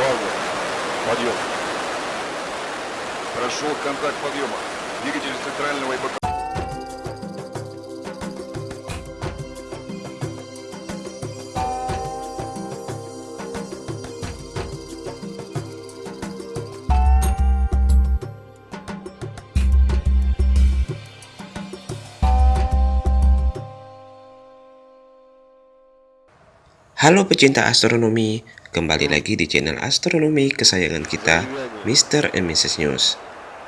База. Подъем. Прошел контакт подъема. Двигатель центрального и бокового. Halo pecinta astronomi, kembali lagi di channel astronomi kesayangan kita, Mr. and Mrs. News.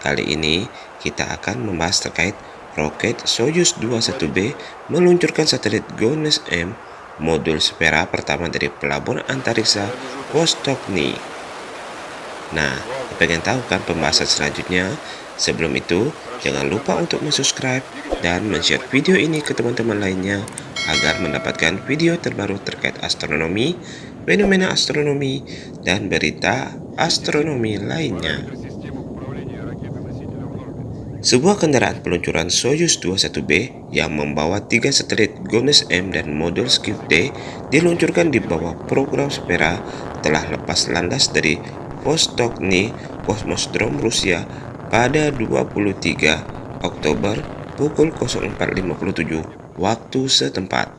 Kali ini kita akan membahas terkait roket Soyuz 21B meluncurkan satelit GONES M modul Spera pertama dari pelabuhan antariksa Vostokny. Nah, pengen tahu kan pembahasan selanjutnya? Sebelum itu, jangan lupa untuk subscribe dan share video ini ke teman-teman lainnya agar mendapatkan video terbaru terkait astronomi, fenomena astronomi, dan berita astronomi lainnya. Sebuah kendaraan peluncuran Soyuz 21B yang membawa tiga satelit Gomez M dan modul Skip D diluncurkan di bawah program Spera telah lepas landas dari Vostokny Kosmodrom Rusia pada 23 Oktober pukul 04.57 waktu setempat.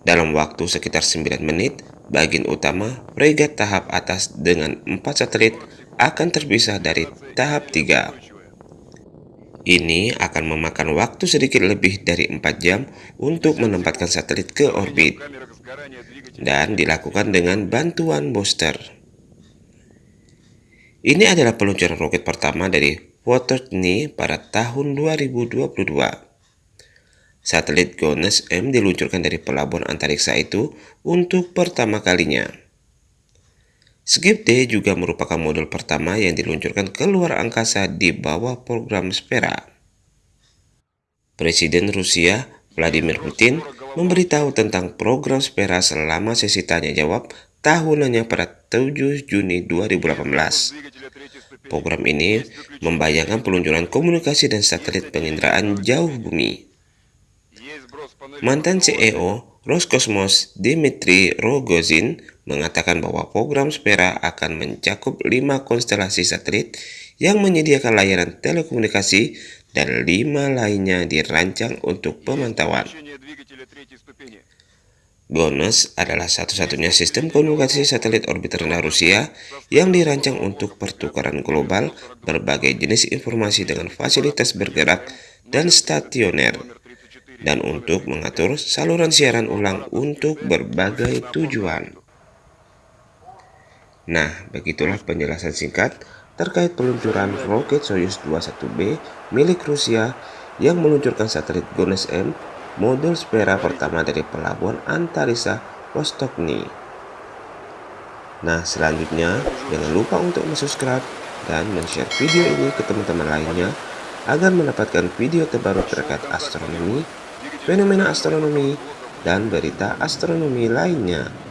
Dalam waktu sekitar 9 menit, bagian utama fregat tahap atas dengan 4 satelit akan terpisah dari tahap 3. Ini akan memakan waktu sedikit lebih dari 4 jam untuk menempatkan satelit ke orbit dan dilakukan dengan bantuan booster. Ini adalah peluncuran roket pertama dari Votortny pada tahun 2022. Satelit GONES M diluncurkan dari pelabuhan antariksa itu untuk pertama kalinya. Skip D juga merupakan modul pertama yang diluncurkan ke luar angkasa di bawah program Spera. Presiden Rusia Vladimir Putin memberitahu tentang program Spera selama sesi tanya jawab tahunannya pada 7 Juni 2018. Program ini membayangkan peluncuran komunikasi dan satelit penginderaan jauh bumi. Mantan CEO Roscosmos Dimitri Rogozin mengatakan bahwa program Spera akan mencakup 5 konstelasi satelit yang menyediakan layanan telekomunikasi dan 5 lainnya dirancang untuk pemantauan. GONOS adalah satu-satunya sistem komunikasi satelit orbit rendah Rusia yang dirancang untuk pertukaran global berbagai jenis informasi dengan fasilitas bergerak dan stasioner dan untuk mengatur saluran siaran ulang untuk berbagai tujuan. Nah, begitulah penjelasan singkat terkait peluncuran roket Soyuz 21B milik Rusia yang meluncurkan satelit GONES M modul Spera pertama dari pelabuhan antariksa Vostokny. Nah, selanjutnya jangan lupa untuk subscribe dan share video ini ke teman-teman lainnya agar mendapatkan video terbaru terkait astronomi, fenomena astronomi, dan berita astronomi lainnya.